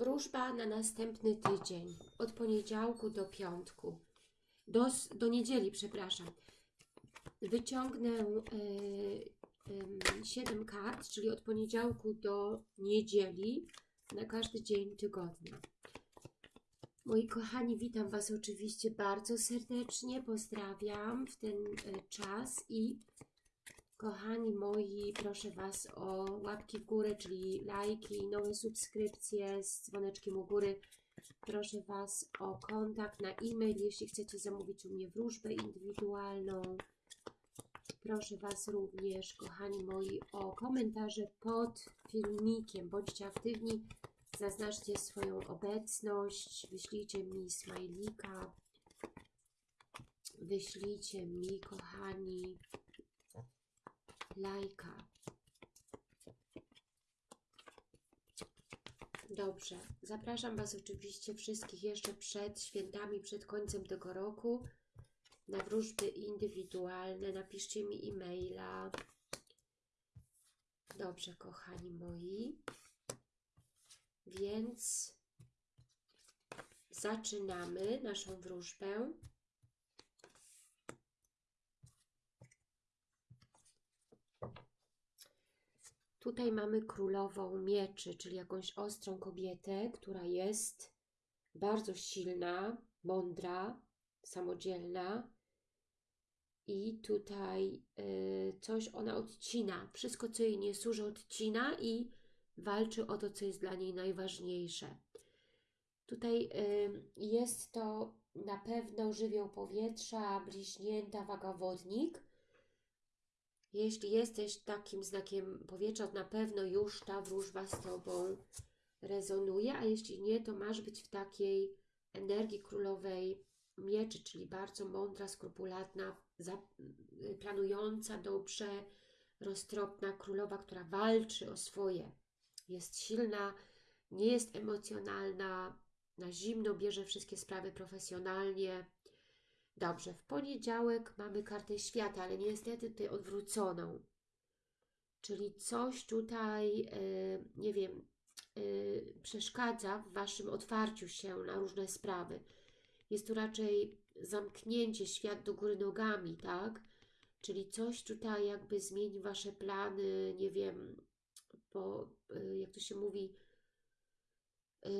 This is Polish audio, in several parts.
Wróżba na następny tydzień, od poniedziałku do piątku, do, do niedzieli, przepraszam. Wyciągnę e, 7 kart, czyli od poniedziałku do niedzieli, na każdy dzień tygodnia. Moi kochani, witam Was oczywiście bardzo serdecznie, pozdrawiam w ten e, czas i kochani moi, proszę Was o łapki w górę, czyli lajki, nowe subskrypcje z dzwoneczkiem u góry. Proszę Was o kontakt na e-mail, jeśli chcecie zamówić u mnie wróżbę indywidualną. Proszę Was również, kochani moi, o komentarze pod filmikiem. Bądźcie aktywni, zaznaczcie swoją obecność, wyślijcie mi smajlika, wyślijcie mi, kochani, lajka. Dobrze, zapraszam Was oczywiście wszystkich jeszcze przed świętami, przed końcem tego roku na wróżby indywidualne. Napiszcie mi e-maila. Dobrze, kochani moi. Więc zaczynamy naszą wróżbę. Tutaj mamy królową mieczy, czyli jakąś ostrą kobietę, która jest bardzo silna, mądra, samodzielna. I tutaj y, coś ona odcina. Wszystko, co jej nie służy, odcina i walczy o to, co jest dla niej najważniejsze. Tutaj y, jest to na pewno żywioł powietrza, bliźnięta, wagawodnik. Jeśli jesteś takim znakiem powietrza, to na pewno już ta wróżba z Tobą rezonuje, a jeśli nie, to masz być w takiej energii królowej mieczy, czyli bardzo mądra, skrupulatna, planująca dobrze, roztropna królowa, która walczy o swoje. Jest silna, nie jest emocjonalna, na zimno bierze wszystkie sprawy profesjonalnie. Dobrze, w poniedziałek mamy kartę świata, ale niestety tutaj odwróconą. Czyli coś tutaj, yy, nie wiem, yy, przeszkadza w Waszym otwarciu się na różne sprawy. Jest tu raczej zamknięcie, świat do góry nogami, tak? Czyli coś tutaj jakby zmieni Wasze plany, nie wiem, bo yy, jak to się mówi,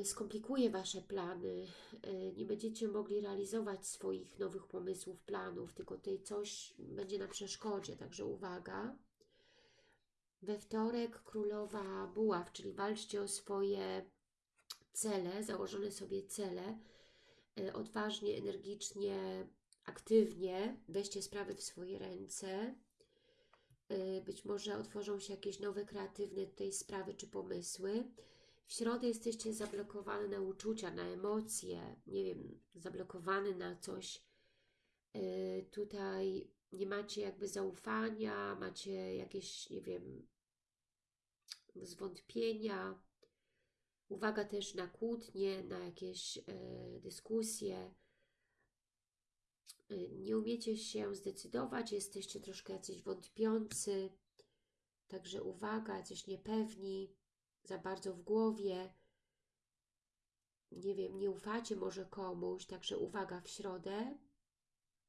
skomplikuje Wasze plany, y, nie będziecie mogli realizować swoich nowych pomysłów, planów, tylko tutaj coś będzie na przeszkodzie, także uwaga. We wtorek królowa buław, czyli walczcie o swoje cele, założone sobie cele, y, odważnie, energicznie, aktywnie weźcie sprawy w swoje ręce. Y, Być może otworzą się jakieś nowe, kreatywne tutaj sprawy czy pomysły. W środę jesteście zablokowani na uczucia, na emocje, nie wiem, zablokowany na coś. Yy, tutaj nie macie jakby zaufania, macie jakieś, nie wiem, zwątpienia. Uwaga też na kłótnie, na jakieś yy, dyskusje. Yy, nie umiecie się zdecydować, jesteście troszkę jacyś wątpiący. Także uwaga, jacyś niepewni za bardzo w głowie, nie wiem, nie ufacie może komuś, także uwaga w środę,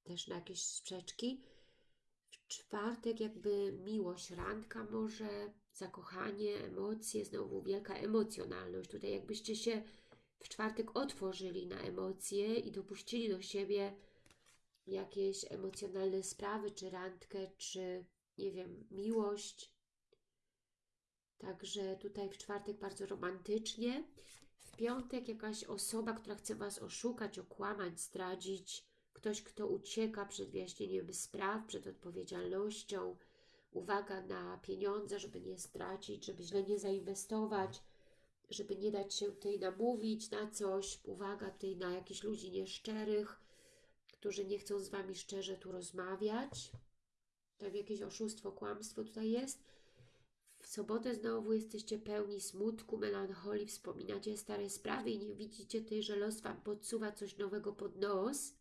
też na jakieś sprzeczki. W czwartek jakby miłość, randka może, zakochanie, emocje, znowu wielka emocjonalność. Tutaj jakbyście się w czwartek otworzyli na emocje i dopuścili do siebie jakieś emocjonalne sprawy, czy randkę, czy nie wiem, miłość, Także tutaj w czwartek bardzo romantycznie. W piątek jakaś osoba, która chce Was oszukać, okłamać, zdradzić. Ktoś, kto ucieka przed wyjaśnieniem spraw, przed odpowiedzialnością. Uwaga na pieniądze, żeby nie stracić, żeby źle nie zainwestować, żeby nie dać się tutaj namówić na coś. Uwaga tutaj na jakichś ludzi nieszczerych, którzy nie chcą z Wami szczerze tu rozmawiać. Tak jakieś oszustwo, kłamstwo tutaj jest. Sobotę znowu jesteście pełni smutku, melancholii, wspominacie stare sprawy i nie widzicie tutaj, że los Wam podsuwa coś nowego pod nos.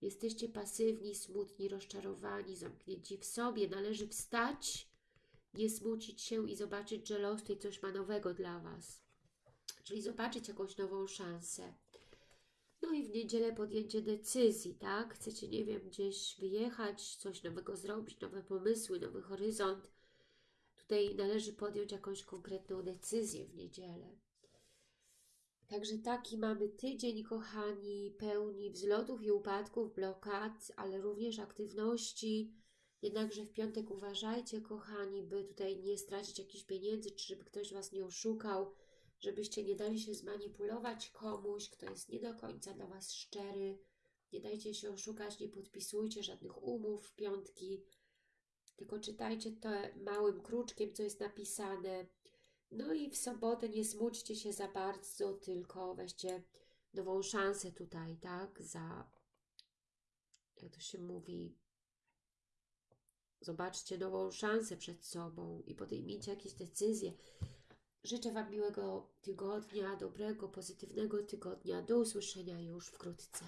Jesteście pasywni, smutni, rozczarowani, zamknięci w sobie. Należy wstać, nie smucić się i zobaczyć, że los tutaj coś ma nowego dla Was. czyli zobaczyć jakąś nową szansę. No i w niedzielę podjęcie decyzji, tak? Chcecie, nie wiem, gdzieś wyjechać, coś nowego zrobić, nowe pomysły, nowy horyzont. Tutaj należy podjąć jakąś konkretną decyzję w niedzielę. Także taki mamy tydzień, kochani, pełni wzlotów i upadków, blokad, ale również aktywności. Jednakże w piątek uważajcie, kochani, by tutaj nie stracić jakichś pieniędzy, czy żeby ktoś Was nie oszukał, żebyście nie dali się zmanipulować komuś, kto jest nie do końca dla Was szczery. Nie dajcie się oszukać, nie podpisujcie żadnych umów w piątki, tylko czytajcie to małym kruczkiem, co jest napisane. No i w sobotę nie smućcie się za bardzo, tylko weźcie nową szansę tutaj, tak? Za, jak to się mówi, zobaczcie nową szansę przed sobą i podejmijcie jakieś decyzje. Życzę Wam miłego tygodnia, dobrego, pozytywnego tygodnia. Do usłyszenia już wkrótce.